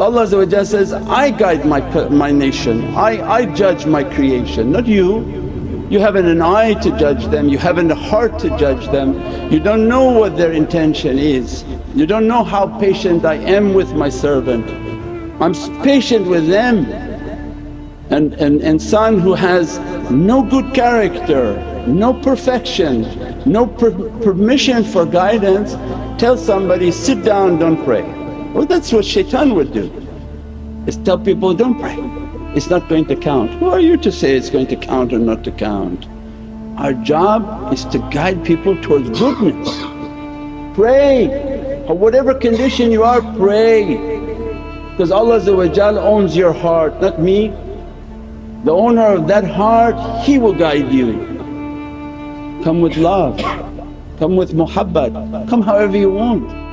Allah says, I guide my, my nation, I, I judge my creation not you. You haven't an eye to judge them, you haven't a heart to judge them, you don't know what their intention is. You don't know how patient I am with my servant. I'm patient with them. And an insan who has no good character, no perfection, no per permission for guidance, tell somebody, sit down don't pray. Well that's what shaitan would do, is tell people, don't pray, it's not going to count. Who are you to say it's going to count or not to count? Our job is to guide people towards goodness. Pray, or whatever condition you are pray because Allah owns your heart not me. The owner of that heart He will guide you. Come with love, come with muhabbat, come however you want.